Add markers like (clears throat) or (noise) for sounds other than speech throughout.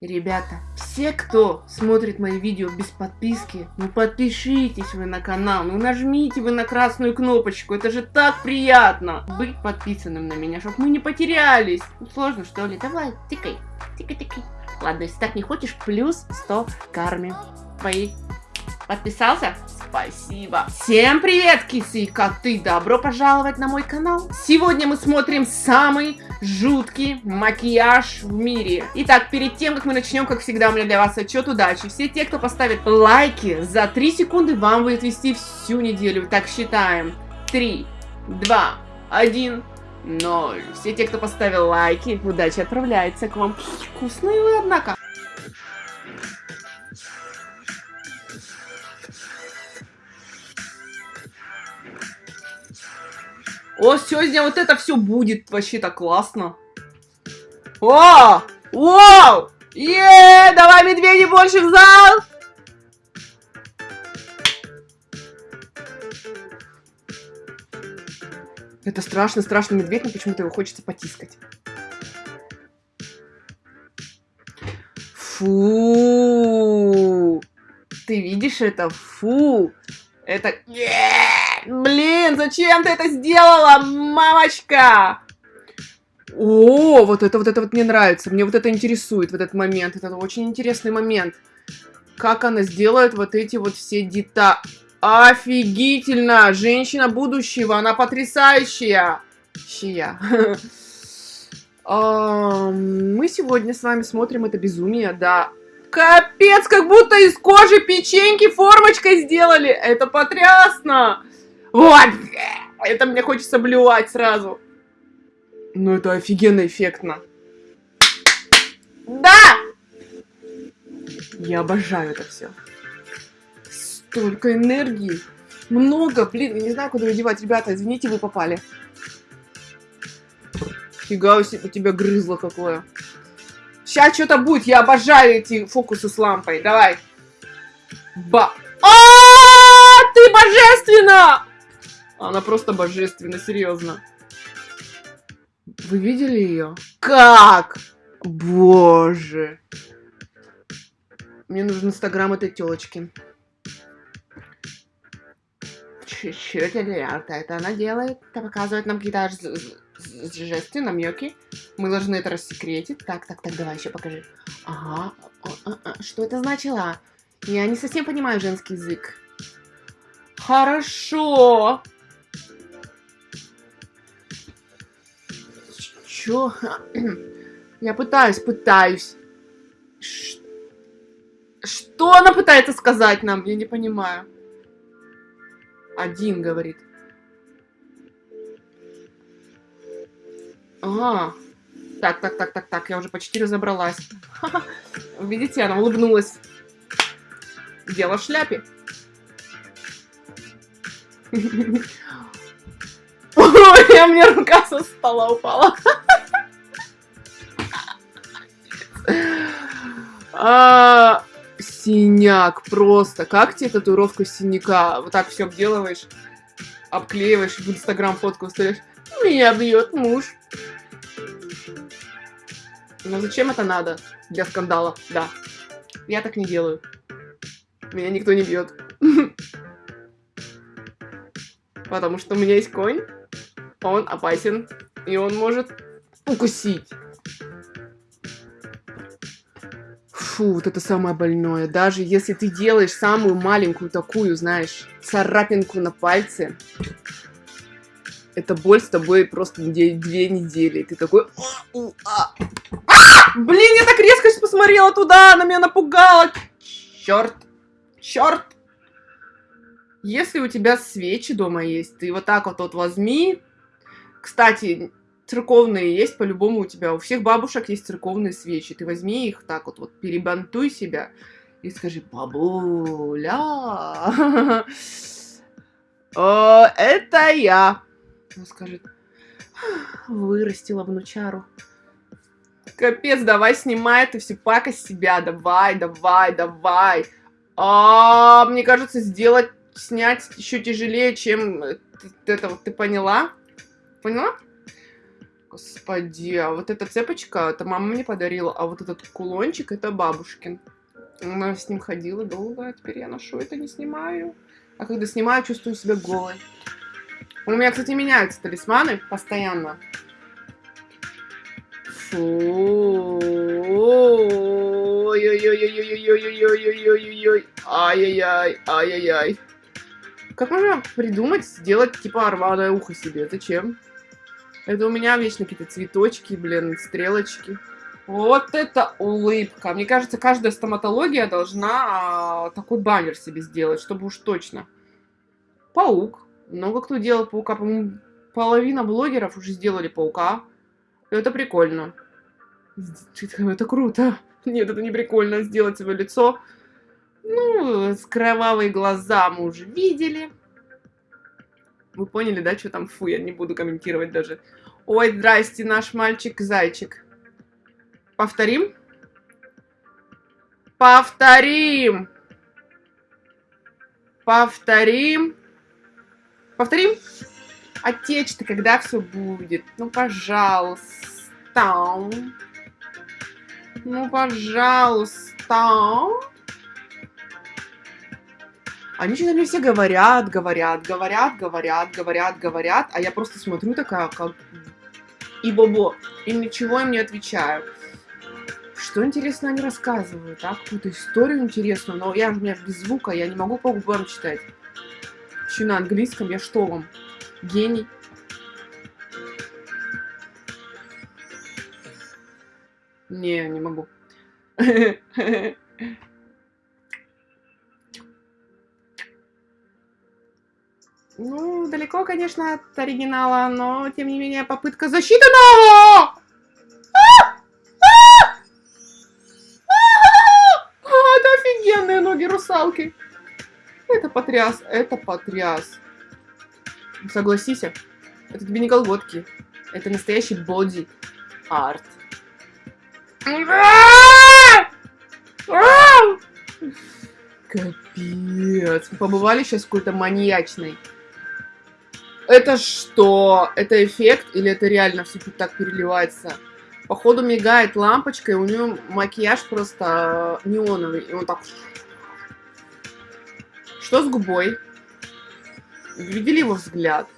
Ребята, все, кто смотрит мои видео без подписки, ну подпишитесь вы на канал, ну нажмите вы на красную кнопочку, это же так приятно быть подписанным на меня, чтобы мы не потерялись. Ну, сложно что ли? Давай, тикай, тикай-тикай. Ладно, если так не хочешь, плюс 100 карме. Твои. Подписался? Спасибо. Всем привет, кисы и коты! Добро пожаловать на мой канал. Сегодня мы смотрим самый жуткий макияж в мире. Итак, перед тем, как мы начнем, как всегда, у меня для вас отчет удачи. Все те, кто поставит лайки, за 3 секунды вам будет вести всю неделю. Так, считаем. 3, 2, 1, 0. Все те, кто поставил лайки, удача отправляется к вам. Вкусные вы, однако. О, сегодня вот это все будет вообще так классно. О! Вау! Е, давай, медведи, больше в зал! Это страшно, страшный медведь, но почему-то его хочется потискать. Фу! Ты видишь это? Фу! Это... Блин, зачем ты это сделала, мамочка? О, вот это вот это вот мне нравится. Мне вот это интересует, вот этот момент. Это очень интересный момент. Как она сделает вот эти вот все детали. Офигительно! Женщина будущего, она потрясающая. Чья? (laughs) Мы сегодня с вами смотрим это безумие, да. Капец, как будто из кожи печеньки формочкой сделали. Это потрясно. Вот. Это мне хочется блювать сразу. Ну, это офигенно эффектно. Да! Я обожаю это все. Столько энергии. Много, блин, я не знаю, куда ее. Ребята, извините, вы попали. Фига у тебя грызло какое. Сейчас что-то будет. Я обожаю эти фокусы с лампой. Давай. Ба. А, ты божественна! Она просто божественна, серьезно. Вы видели ее? Как? Боже. Мне нужен инстаграм этой телочки. Что это она делает? Это показывает нам какие-то жесты, намеки. Мы должны это рассекретить. Так, так, так, давай еще покажи. Ага. А, а, что это значило? Я не совсем понимаю женский язык. Хорошо. Чё? (clears throat) Я пытаюсь, пытаюсь. Ш что она пытается сказать нам? Я не понимаю. Один, говорит. Ага. Так, так, так, так, так, я уже почти разобралась. (laughs) Видите, она улыбнулась. Дело в шляпе. (laughs) Ой, у меня рука со стола упала. (laughs) А, синяк просто. Как тебе татуировка синяка? Вот так все обделываешь, обклеиваешь, в инстаграм фотку выставляешь. Меня бьет муж. Но зачем это надо? Для скандала, да. Я так не делаю. Меня никто не бьет. (laughs) Потому что у меня есть конь. Он опасен. И он может укусить. Фу, вот это самое больное. Даже если ты делаешь самую маленькую такую, знаешь, царапинку на пальце, эта боль с тобой просто две недели. Ты такой... «А, блин, я так резко посмотрела туда, она меня напугала. Черт, черт. Если у тебя свечи дома есть, ты вот так вот, вот возьми. Кстати, церковные есть по-любому у тебя. У всех бабушек есть церковные свечи. Ты возьми их так вот, вот перебантуй себя и скажи, бабуля, (laughs) это я. Он скажет, вырастила внучару. Капец, давай снимай это все пака с себя, давай, давай, давай. А, мне кажется, сделать, снять еще тяжелее, чем это вот, ты поняла? Поняла? Господи, а вот эта цепочка, это мама мне подарила, а вот этот кулончик, это бабушкин. Она с ним ходила долго, а теперь я ношу это, не снимаю. А когда снимаю, чувствую себя голой. У меня, кстати, меняются талисманы постоянно. Фу. Ой-ой-ой-ой-ой-ой-ой-ой-ой-ой-ой. Ай-яй-яй, ай-яй-яй. Как можно придумать, сделать, типа, рваное ухо себе? Зачем? Это у меня вечно какие-то цветочки, блин, стрелочки. Вот это улыбка. Мне кажется, каждая стоматология должна а, такой баннер себе сделать, чтобы уж точно. Паук. Много кто делал паука. По-моему, половина блогеров уже сделали паука. Это прикольно. Это круто. Нет, это не прикольно сделать свое лицо. Ну, с кровавые глаза мы уже видели. Вы поняли, да, что там? Фу, я не буду комментировать даже. Ой, здрасте, наш мальчик-зайчик. Повторим? Повторим! Повторим. Повторим? Отечь-то, когда все будет? Ну, пожалуйста. Ну, пожалуйста. Они что-то мне все говорят, говорят, говорят, говорят, говорят, говорят, а я просто смотрю такая, как и бобо, и ничего им не отвечаю. Что интересно они рассказывают, а? Какую-то историю интересную, но я, у меня без звука, я не могу по губам читать. Еще на английском, я что вам? Гений. Не, не могу. (laughs) Ну, далеко, конечно, от оригинала, но, тем не менее, попытка засчитана! Это офигенные ноги русалки. Это потряс, это потряс. Согласись, это тебе не колготки. Это настоящий боди-арт. Капец. Мы побывали сейчас в какой-то маньячной. Это что? Это эффект или это реально все тут так переливается? Походу мигает лампочка, и у нее макияж просто неоновый. И он так... Что с губой? Видели его взгляд?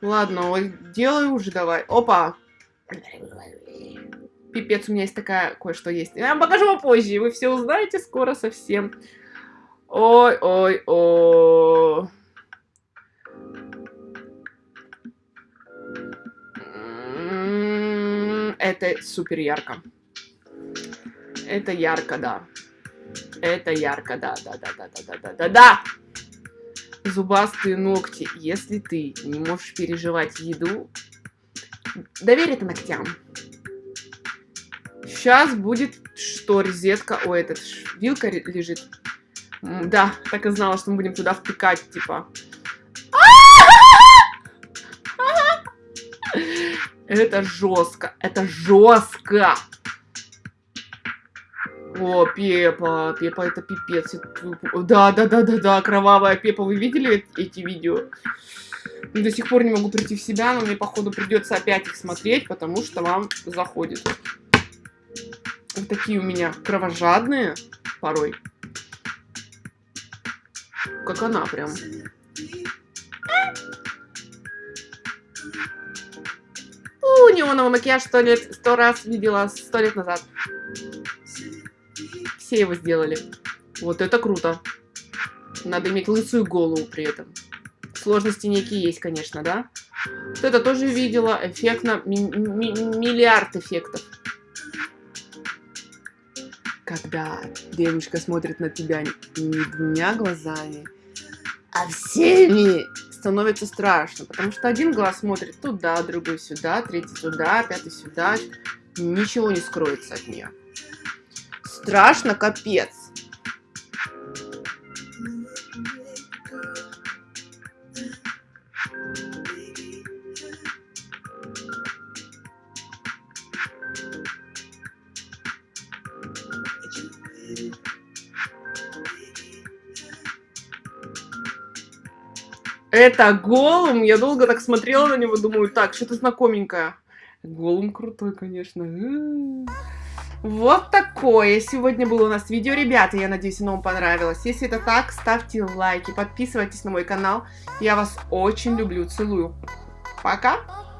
Ладно, вот делай уже давай. Опа! Пипец, у меня есть такая кое-что есть. Я вам покажу попозже, вы все узнаете скоро совсем. Ой, ой, ой. Это супер ярко. Это ярко, да. Это ярко, да, да, да, да, да, да, да, да, да. Зубастые ногти. Если ты не можешь переживать еду, доверь это ногтям. Сейчас будет что, розетка, ой, этот, вилка лежит. Да, так и знала, что мы будем туда втыкать, типа. (laughs) Это жестко, это жестко. О, Пепа, Пепа, это пипец. Да, да, да, да, да, кровавая Пепа. Вы видели эти видео? До сих пор не могу прийти в себя, но мне, походу, придется опять их смотреть, потому что вам заходит. Вот такие у меня кровожадные порой. Как она прям. У, неоновый макияж сто лет, сто раз видела, сто лет назад. Все его сделали. Вот это круто. Надо иметь лысую голову при этом. Сложности некие есть, конечно, да? Вот это тоже видела. Эффектно. Ми ми миллиард эффектов когда девушка смотрит на тебя не двумя глазами, а всеми, становится страшно, потому что один глаз смотрит туда, другой сюда, третий туда, пятый сюда, ничего не скроется от нее. Страшно, капец. Это Голум. Я долго так смотрела на него, думаю, так, что-то знакоменькое. Голум крутой, конечно. Вот такое сегодня было у нас видео, ребята. Я надеюсь, оно вам понравилось. Если это так, ставьте лайки, подписывайтесь на мой канал. Я вас очень люблю, целую. Пока!